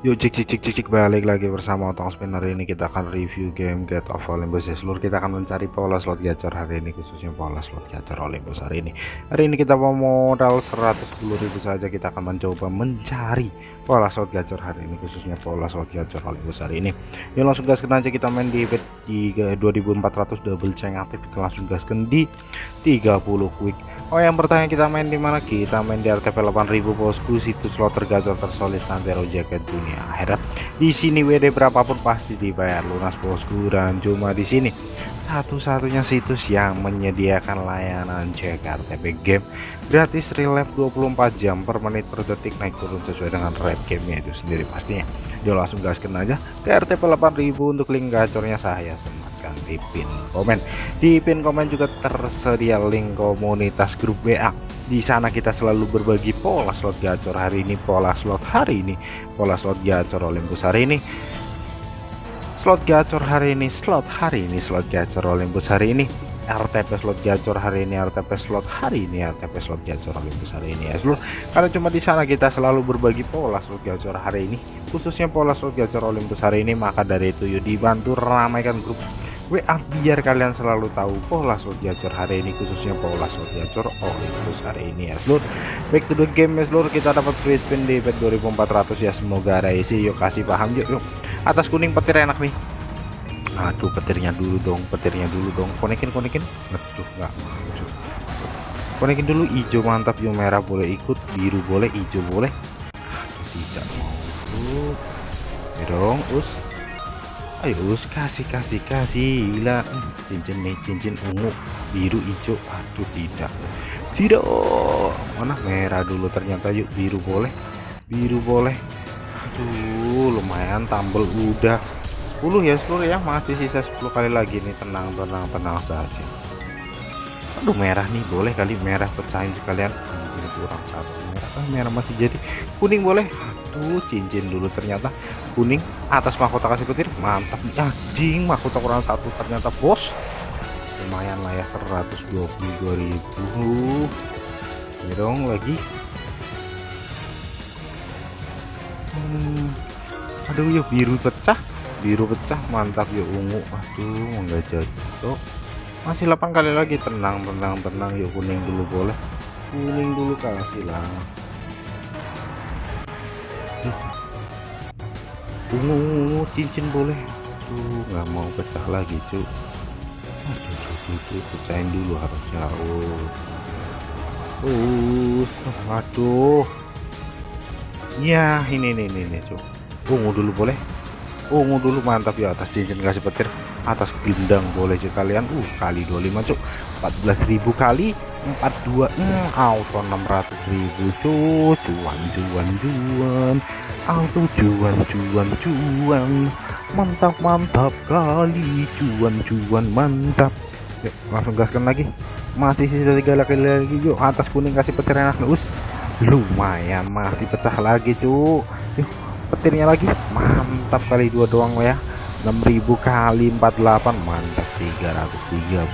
Yuk cik cik cik cik cik balik lagi bersama Otong Spinner. Ini kita akan review game Get of Olympus. Ya seluruh kita akan mencari pola slot gacor hari ini khususnya pola slot gacor Olympus hari ini. Hari ini kita mau modal 110.000 saja. Kita akan mencoba mencari pola slot gacor hari ini khususnya pola slot gacor Olympus hari ini. Yuk langsung gaskan aja. Kita main di bet di 2400 double chain aktif. Kita langsung gaskan di 30 quick Oh yang bertanya kita main di mana? Kita main di RTP 8000 bosku situs slot tergacor tersolid santero jaket dunia akhirat. Di sini WD berapapun pasti dibayar. Lunas bosku dan cuma di sini. Satu-satunya situs yang menyediakan layanan cek RTP game gratis real life 24 jam per menit per detik naik turun sesuai dengan rate gamenya itu sendiri pastinya. Yo langsung gaskan aja ke RTP 8000 untuk link gacornya saya semua di pin komen. Di pin komen juga tersedia link komunitas grup WA di sana kita selalu berbagi pola slot gacor hari ini pola slot hari ini pola slot gacor Olympus hari ini. Slot gacor hari ini slot hari ini slot gacor Olympus hari ini. RTP slot gacor hari ini RTP slot hari ini RTP slot gacor Olympus hari ini ya seluruh karena cuma di sana kita selalu berbagi pola slot gacor hari ini khususnya pola slot gacor Olympus hari ini maka dari itu yuk dibantu ramaikan grup WA biar kalian selalu tahu pola slot gacor hari ini khususnya pola slot gacor Olympus hari ini ya seluruh back to the game ya seluruh kita dapat free spin di bet 2400 ya semoga ada isi. Yuk kasih paham yuk yuk. Atas kuning petir enak nih. Aduh petirnya dulu dong petirnya dulu dong. Konekin konekin. Aduh nggak konekin dulu hijau mantap yuk merah boleh ikut biru boleh hijau boleh. Aduh tidak mau. Dong us ayo kasih kasih kasih. Gila. Cincin nih cincin ungu. Biru hijau. Aduh tidak. Tidak. Mana merah dulu ternyata. Yuk biru boleh. Biru boleh. Aduh lumayan tambel udah. 10 ya 10 ya. Masih sisa 10 kali lagi nih. Tenang tenang tenang saja. Aduh merah nih. Boleh kali merah pecahin sekalian. Kurang satu. Merah ah, merah masih jadi. Kuning boleh. Aduh cincin dulu ternyata kuning atas mahkota kasih petir. Mantap. Anjing mahkota kurang satu. Ternyata bos. Lumayan lah ya 122.000 ini dong lagi. Hmm, aduh yuk biru pecah. Biru pecah mantap yuk ungu. Aduh enggak jatuh. Masih 8 kali lagi. Tenang tenang tenang. Yuk kuning dulu boleh. Kuning dulu kasih lah ungu cincin boleh. Tuh nggak mau pecah lagi cuy aduh tuh, pecahin dulu harusnya oh uh aduh ya ini nih ini nih cuy ungu dulu boleh. Ungu dulu mantap ya atas cincin kasih petir. Atas gendang boleh cuy kalian. Uh kali 25 cuk. 14.000 kali 42 hmm, auto 600.000 cuy cuan cuan cuan auto cuan cuan cuan mantap mantap kali. Cuan cuan mantap. Yuk langsung gaskan lagi. Masih sisa tiga lagi lagi yuk. Atas kuning kasih petir enak us. Lumayan masih pecah lagi cu yuk petirnya lagi. Mantap kali dua doang ya. 6000 kali 48 mantap 330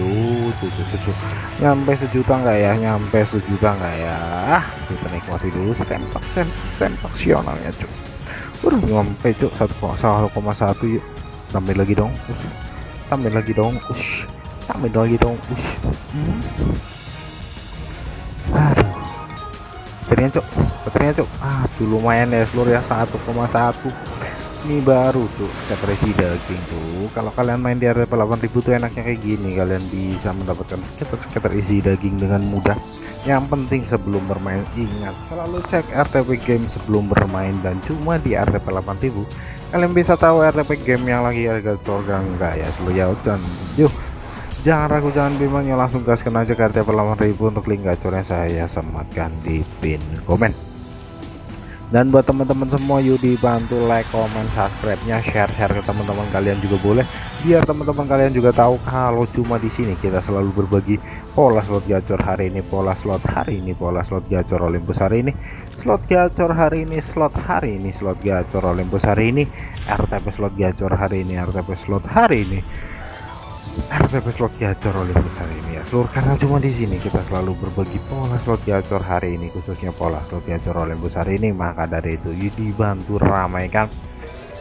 cuy cuy cuy nyampe sejuta enggak ya? Nyampe sejuta enggak ya? Kita nikmati dulu sempak sempak sionalnya cuy udah nyampe cuy 1,1 yuk. Tambah lagi dong us. Lagi dong us. Tambah lagi dong us. Hmm. aduh. Baterainya cok baterainya cok aduh lumayan ya seluruh ya 1,1 ini baru tuh isi daging tuh. Kalau kalian main di area 8000 tuh enaknya kayak gini kalian bisa mendapatkan scatter scatter isi daging dengan mudah. Yang penting sebelum bermain ingat selalu cek RTP game sebelum bermain. Dan cuma di RTP 8000 kalian bisa tahu RTP game yang lagi harga program enggak ya ya dan yuk jangan ragu jangan bimbang langsung gaskan aja ke RTP 8000 untuk link gacornya saya sematkan di pin. Komen dan buat teman-teman semua yuk dibantu like comment subscribe nya share share ke teman-teman kalian juga boleh. Biar teman-teman kalian juga tahu kalau cuma di sini kita selalu berbagi pola slot gacor hari ini pola slot hari ini pola slot gacor Olympus hari ini slot gacor hari ini slot hari ini slot gacor Olympus hari ini RTP slot gacor hari ini RTP slot hari ini RTP slot gacor oleh besar ini ya. Seluruh karena cuma di sini. Kita selalu berbagi pola slot gacor hari ini khususnya pola slot gacor oleh besar ini. Maka dari itu dibantu ramaikan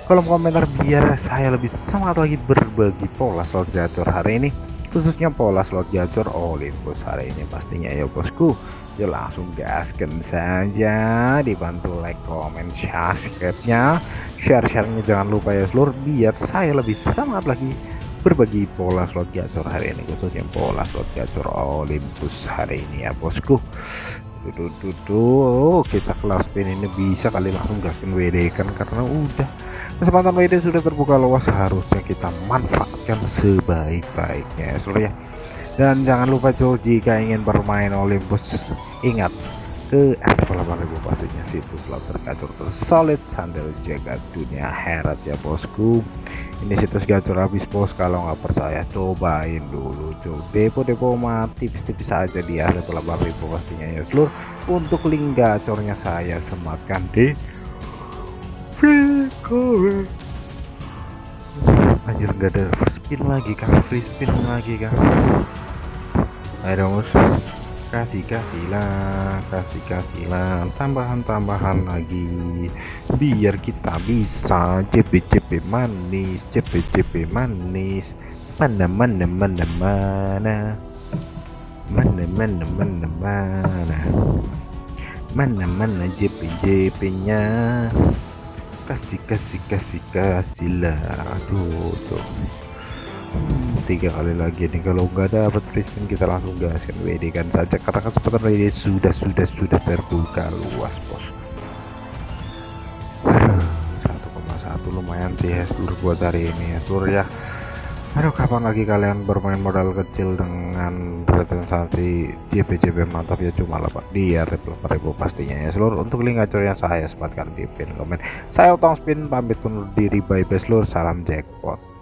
kolom komentar biar saya lebih semangat lagi berbagi pola slot gacor hari ini khususnya pola slot gacor Olympus hari ini. Pastinya ya bosku ya langsung gaskan saja. Dibantu like comment subscribe-nya. Share-share-nya jangan lupa ya seluruh biar saya lebih semangat lagi berbagi pola slot gacor hari ini khususnya pola slot gacor Olympus hari ini ya bosku. Tuh tuh kita kelas pin ini bisa kali langsung gaskan WD kan karena udah kesempatan WD sudah terbuka luas harusnya kita manfaatkan sebaik-baiknya ya ya. Dan jangan lupa cuy jika ingin bermain Olympus ingat ke ribu pastinya situs slot tergacor tersolid sandal jaga dunia herat ya bosku. Ini situs gacor habis bos. Kalau nggak percaya cobain dulu. Coba depo-depo mati tipis-tipis saja di ribu pastinya ya. Seluruh untuk link gacornya saya sematkan di video anjir nggak ada free spin lagi kan free spin lagi kan ayo dong kasih kasihlah kasih kasihlah tambahan-tambahan lagi. Biar kita bisa CP-CP manis CP-CP manis. Mana mana mana mana? Mana mana mana mana? Mana mana JP-JP nya kasih kasih kasih kasih lah. Aduh tuh tiga kali lagi. Nih kalau nggak dapat free spin kita langsung gaskan WD kan saja. Karena kesempatan WD sudah sudah sudah terbuka luas bos. 1,1 lumayan sih ya seluruh buat hari ini ya. Seluruh ya. Aduh kapan lagi kalian bermain modal kecil dengan representasi DPJP mantap? Ya cuma lepas dia ribu pastinya ya. Seluruh untuk link gacor yang saya sematkan di pin komen. Saya utang spin pamit undur diri bye bye seluruh salam jackpot